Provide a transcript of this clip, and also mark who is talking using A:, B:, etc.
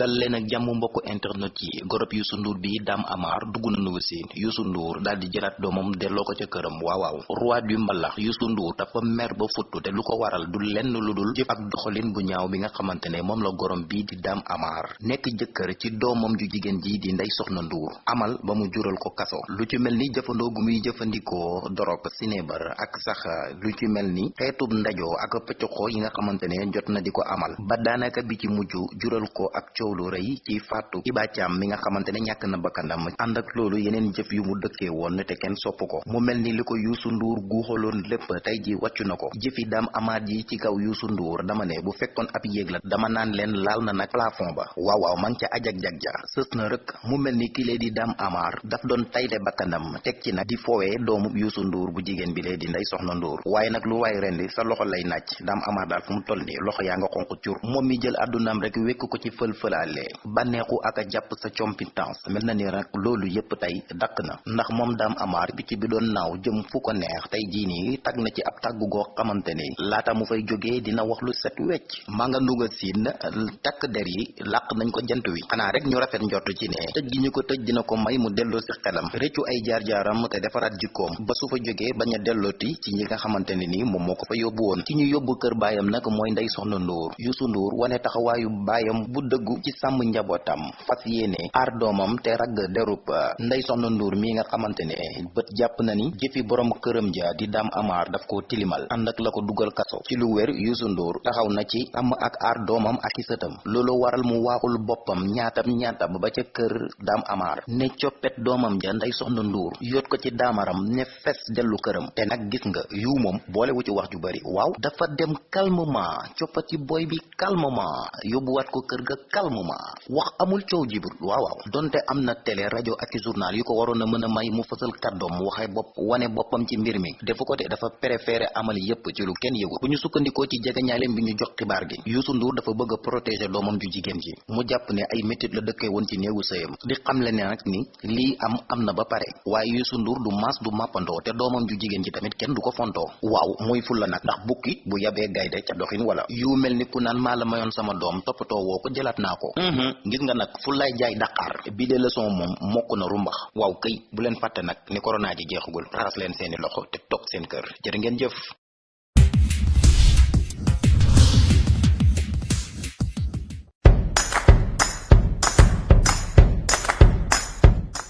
A: dal leen ak jàmm mbokk internet yi. Gorob Youssou Ndour bi Dame Amar dugg na si. Youssou Ndour daal di jëlaat doomam delloo ko ca këram. Waaw waaw. Roi du mbalax Youssou Ndour dafa mer ba futtu te lu ko waral du lenn lu jëf ak doxalin bu ñaaw bi nga xamante ne moom la gorom bii di Dame Amar nekk jëkkër ci doomam ju jigéen ji di Ndeye Soxna Ndour amal ba mu jural ko kaso. Lu ci mel ni jëfandoo gu muy jëfandikoo dorog sinébar ak sax lu ci mel ni xeetub ndajoo ak pëccoxoo yi nga xamante ne jot na amal. Ba daanaka bi ci mujj jural ko ak coow lu rëy ci faatu Iba Thiam mi nga xamante ne ñàkk na bakkandam ànd ak loolu yeneen jëf yu mu dëkkee woon te kenn sopp ko mu mel ni li ko Youssou Ndour guuxaloon lépp tey ji wàccu na ko jëfi Dame Amar yi ci kaw Youssou Ndour dama ne bu fekkoon ab yéeg la dama naan leen laal na nag plafond ba waaw waaw man ca ajak jag ja sës na rek mu mel ni ki lee di Dame Amar daf doon tayle bakkandam teg ci nag di foowee doomu Youssou Ndour bu jigéen bi lee di Ndeye Soxna Ndour waaye nag lu waay rendi sa loxo lay nàcc Dame Amar daal fu mu toll loxo yaa nga xonq cur moom mi jël àddunaam rek wekk ko ci fël-fëlaale bànneexu ak a jàpp sa compétence. Mel na ni rek loolu yépp tey dakk na. Ndax moom Dame Amar picc bi doon naaw jëm fu ko neex tey jii nii tag na ci ab tàggu goo xamante ni laata mu fay jógee dina wax lu set wecc. Maa nga nduga siin takk der yi làq nañ ko jant wi. Xanaa rek ñu rafet njort ci ne tëj gi ñu ko tëj dina ko may mu delloo si xelam. Réccu ay jaar-jaaram te jikkoom. Ba su fa jógee bañ a dellooti ci ñi nga ni moom moo ko fa yóbbu woon. Ci ñu yóbbu kër baayam nag mooy Ndeye Soxna wane taxawaayu baayam bu ci sàmm njabootam fas yéene aar doomam te ragg derub Ndeye Soxna Ndour mi nga xamante ne bët jàpp na ni jëfi borom këram ja di Dame Amar daf ko tilimal. Ànd ak la ko dugal kaso. Ci lu wér Youssou Ndour taxaw na ci sàmm ak aar doomam ak i sëtam. Loolu waral mu waaxul boppam ñaatam ñaatam ba ca kër Dame Amar ne coppet doomam ja Ndeye Soxna Ndour yóot ko ci daamaram ne fes dellu këram. Te nag gis nga yu moom boole wu ci wax ju bari. Waaw dafa dem calmement coppati boy bi calmement yóbbuwaat ko kër ga calmement wax amul coow jibul waaw. Donte am na télé rajo ak journal yu ko waroon a may mu fësal kàddoom waxee bopp wane boppam ci mbir mi. Defu ko te dafa préféré amal yépp ci lu kenn yëgul bu ñu sukkandikoo ci jegeñaaleem bi jox xibaar gi Youssou Ndour dafa bëgg protéger doomam ju jigéen ji. Mu jàpp ne ay métit la dëkkee woon ci néegu sëyam. Di xamle ne nag ni lii am am na ba pare. Waaye Youssou Ndour du maas du màppandoo te doomam ju jigéen ji tamit kenn du ko waaw muy fulla nag. Ndax bukki bu yabee gaynde ca doxin wala. Yu mel ni ku naan maa la mayoon sama doom toppatoo woo ko ko. Gis nga nag fu lay jaay daqaar bi de leçon moom mokk na rumbax waaw këy bu leen fàtte nag ni corona ji jeexagul raxas leen seeni loxo te toog seen kër. Jërë ngeen jëf